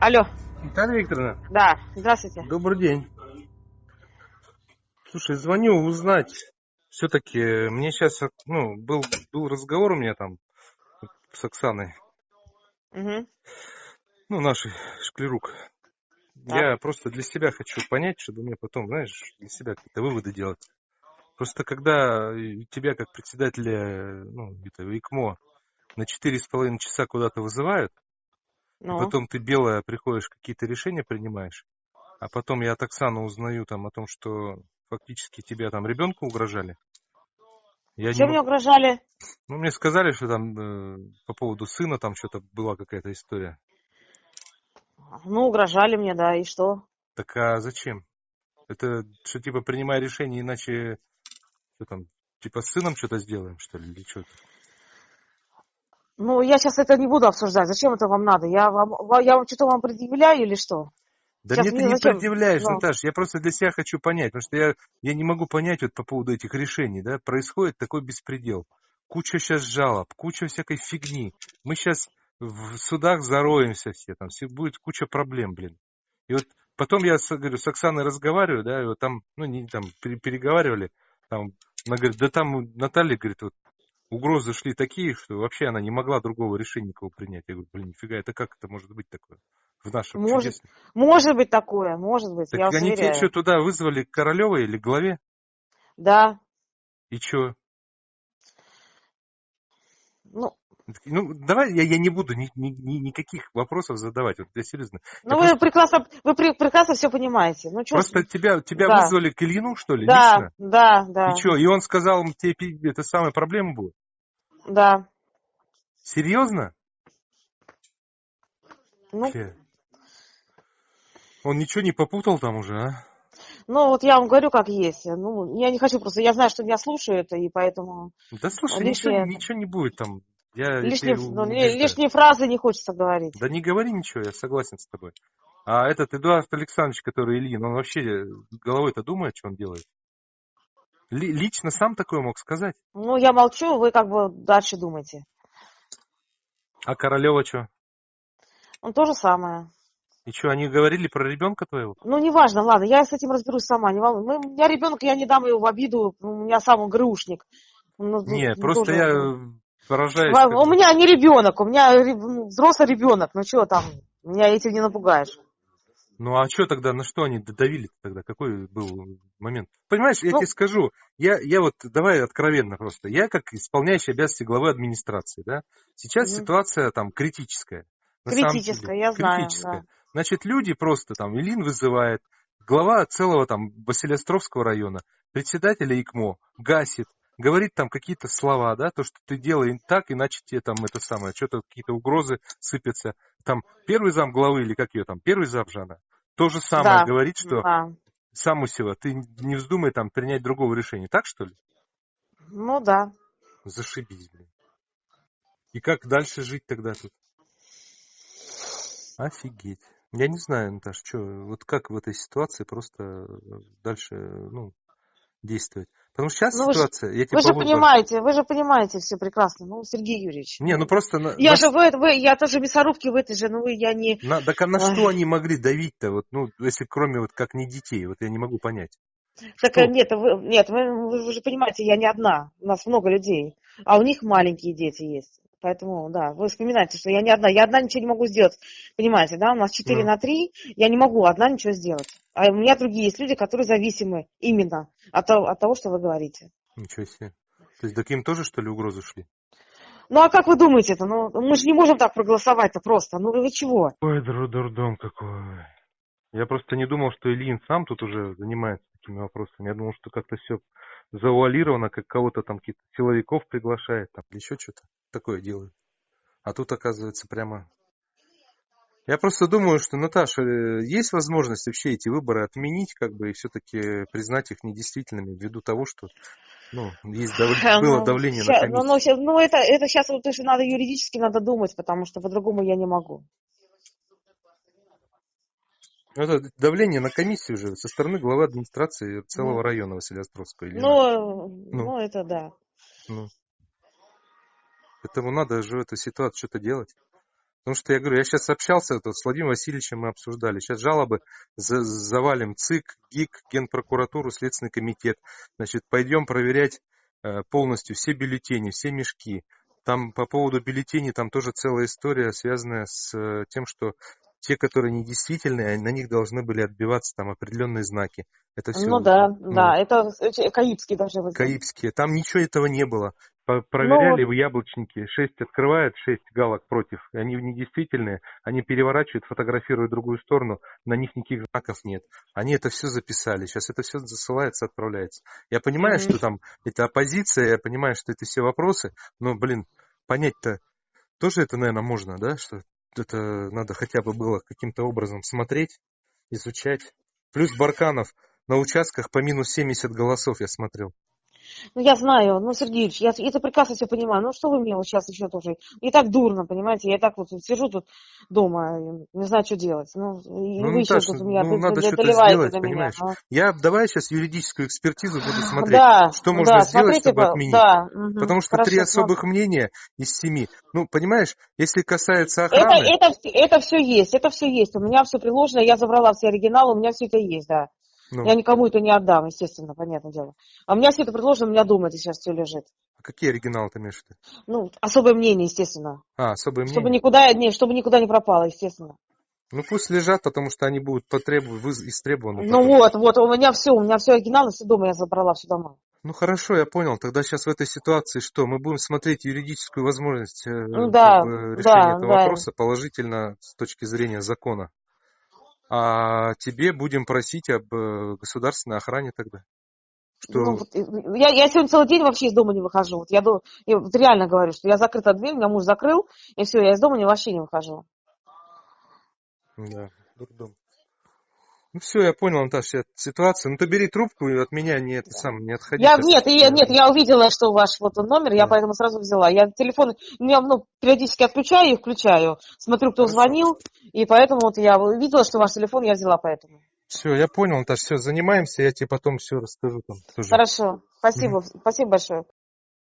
Алло, Наталья Викторовна, да, здравствуйте. добрый день. Слушай, звоню узнать. Все-таки мне сейчас, ну, был, был разговор у меня там с Оксаной, Мгм. ну, нашей шклерук. Я просто для себя хочу понять, чтобы мне потом, знаешь, для себя какие-то выводы делать. Просто когда и тебя как председателя, ну, это, ИКМО на четыре с половиной часа куда-то вызывают, Ну, потом ты белая приходишь, какие-то решения принимаешь, а потом я от Оксаны узнаю там о том, что фактически тебя там ребенку угрожали. Я не чем м- мне угрожали? Ну, мне сказали, что там э, по поводу сына там что-то была какая-то история. Ну, угрожали мне, да, и что? Так а зачем? Это что, типа, принимай решение, иначе что там, типа, с сыном что-то сделаем, что ли, или что-то? Ну, я сейчас это не буду обсуждать. Зачем это вам надо? Я вам, ва- я вам что-то вам предъявляю или что? Да Сейчас мне ты не зачем? предъявляешь, Ну. Наташ, я просто для себя хочу понять, потому что я, я не могу понять вот по поводу этих решений, да, происходит такой беспредел. Куча сейчас жалоб, куча всякой фигни. Мы сейчас в судах зароемся все, там все, будет куча проблем, блин. И вот потом я с, говорю, с Оксаной разговариваю, да, и вот там, ну, не там, пере- переговаривали, там, она говорит, да там у Натальи, говорит, вот угрозы шли такие, что вообще она не могла другого решения никого принять. Я говорю, блин, нифига, это как это может быть такое? В нашем Может, чудесном может быть такое, может быть, так я они тебя что, туда вызвали к Королевой или главе? Да, И что? ну, Ну, давай я, я не буду ни, ни- ни- никаких вопросов задавать. Вот я серьезно. ну вы просто, прекрасно, вы пре- прекрасно все понимаете. Ну, чё, просто тебя, тебя да. вызвали к Ильину, что ли, да, лично? да, да, И что? И он сказал, тебе это самая проблема будет? да. Серьезно? Ну. Он ничего не попутал там уже, а? ну, вот я вам говорю, как есть. Ну, я не хочу просто, я знаю, что меня слушают, и поэтому Да слушай, Лишнее- ничего, ничего не будет там. Я лишние, ну, убеждаю. лишние фразы не хочется говорить. Да не говори ничего, я согласен с тобой. А этот Эдуард Александрович, который Ильин, он вообще головой-то думает, что он делает? Ли- лично сам такое мог сказать? Ну, я молчу, вы как бы дальше думайте. А Королева что? Ну, то же самое. И что, они говорили про ребенка твоего? Ну, неважно, ладно, я с этим разберусь сама. Не волнуй. Мы- у меня ребенок, я не дам его в обиду, у меня сам он ГРУшник. Ну, Не, ну, просто тоже- я как У меня не ребенок, у меня взрослый ребенок. Ну что там, меня этим не напугаешь. Ну а что тогда, на что они давили тогда? Какой был момент? Понимаешь, я Ну- тебе скажу, я, я вот, давай откровенно просто, я как исполняющий обязанности главы администрации, да, сейчас Мгм. ситуация там критическая. Критическая, деле. я знаю, Критическая. да. Значит, люди просто там, Илин вызывает, глава целого там Василиостровского района, председателя ИКМО гасит, говорит там какие-то слова, да, то, что ты делай так, иначе тебе там это самое, что-то какие-то угрозы сыпятся. Там первый зам главы или как ее там, первый зам же она, то же самое Да, говорит, что да. Самусева, ты не вздумай там принять другого решения. Так что ли? Ну да. Зашибись, блин. И как дальше жить тогда тут? Офигеть. Я не знаю, Наташ, что, вот как в этой ситуации просто э, дальше, ну, действовать. Потому что сейчас Ну, вы ситуация, я тебе Вы же понимаете, вы же понимаете все прекрасно. Ну, Сергей Юрьевич. Не, ну просто... на- Я на- же вы, вы, я тоже мясорубки в этой же, ну вы, я не... на- так а на Ой. что они могли давить-то, вот, ну, если кроме вот как не детей, вот я не могу понять. Так Что? э, нет, вы, нет, вы, вы- вы же понимаете, я не одна, у нас много людей, а у них маленькие дети есть. Поэтому, да, вы вспоминаете, что я не одна. Я одна ничего не могу сделать. Понимаете, да? У нас 4 Ну. на 3, я не могу одна ничего сделать. А у меня другие есть люди, которые зависимы именно от того, от того что вы говорите. Ничего себе. То есть, так им тоже, что ли, угрозы шли? Ну а как вы думаете это? Ну, мы же не можем так проголосовать-то просто. Ну вы чего? Ой, дур- дурдом какой. Я просто не думал, что Ильин сам тут уже занимается такими вопросами. Я думал, что как-то все завуалировано, как кого-то там каких-то силовиков приглашает, там еще что-то такое делает. А тут, оказывается, прямо... Я просто думаю, что, Наташа, э, есть возможность вообще эти выборы отменить, как бы, и все-таки признать их недействительными, ввиду того, что, ну, есть дав- было Ну, давление ща- на ну, комиссию. ну, ну, это, это сейчас вот тоже надо юридически надо думать, потому что по-другому я не могу. Ну, Это давление на комиссию уже со стороны главы администрации целого Ну. района Василиостровского. Ильина. Ну, Ну. ну, это да. Ну. Поэтому надо же в этой ситуации что-то делать. Потому что я говорю, я сейчас общался тут с Владимиром Васильевичем, мы обсуждали. Сейчас жалобы за, завалим ЦИК, ГИК, Генпрокуратуру, Следственный комитет. Значит, пойдем проверять э, полностью все бюллетени, все мешки. Там по поводу бюллетеней, там тоже целая история, связанная с э, тем, что те, которые недействительные, на них должны были отбиваться там определенные знаки. Это все. Ну да, ну, да, это каибские должны быть. Каибские. Там ничего этого не было. Проверяли ну, в яблочнике, шесть открывает, шесть галок против. И они недействительные, они переворачивают, фотографируют другую сторону, на них никаких знаков нет. Они это все записали, сейчас это все засылается, отправляется. Я понимаю, mm-hmm. что там это оппозиция, я понимаю, что это все вопросы, но, блин, понять-то тоже это, наверное, можно, да, что это надо хотя бы было каким-то образом смотреть, изучать. Плюс Барканов на участках по минус 70 голосов я смотрел. Ну, я знаю, ну, Сергеевич, я это прекрасно все понимаю. Ну, что вы мне вот сейчас еще тоже... И так дурно, понимаете, я так вот сижу тут дома, не знаю, что делать. Ну, и ну, вы Наташа, еще тут меня ну, надо что-то сделать, понимаешь? Меня, Я давай сейчас юридическую экспертизу буду смотреть, да, что можно да, сделать, чтобы отменить. Да, угу, Потому что хорошо, три особых смотрю. мнения из семи. Ну, понимаешь, если касается охраны... Это, это, это все есть, это все есть. У меня все приложено, я забрала все оригиналы, у меня все это есть, да. Ну. Я никому это не отдам, естественно, понятное дело. А меня все это предложено, у меня дома это сейчас все лежит. А какие оригиналы ты имеешь в виду? Ну, особое мнение, естественно. А, особое мнение? Чтобы никуда, не, чтобы никуда не пропало, естественно. Ну пусть лежат, потому что они будут потребованы, истребованы. Ну вот, вот, у меня все, у меня все оригиналы, все дома я забрала, все дома. Ну хорошо, я понял. Тогда сейчас в этой ситуации что? Мы будем смотреть юридическую возможность э, да, решения да, этого да. вопроса положительно с точки зрения закона а тебе будем просить об э, государственной охране тогда. Что... Ну, вот, я, я сегодня целый день вообще из дома не выхожу. Вот я, я вот реально говорю, что я закрыта дверь, меня муж закрыл, и все, я из дома не, вообще не выхожу. Да, дурдом. Ну все, я понял, Наташа, ситуацию. Ну ты бери трубку и от меня не это сам не отходи. Я, нет, я, нет, я увидела, что ваш вот номер, да. я поэтому сразу взяла. Я телефон, я ну, периодически отключаю и включаю. Смотрю, кто Хорошо. звонил, и поэтому вот я увидела, что ваш телефон, я взяла поэтому. Все, я понял, Наташа, все, занимаемся, я тебе потом все расскажу там. Тоже. Хорошо, спасибо, mm спасибо большое.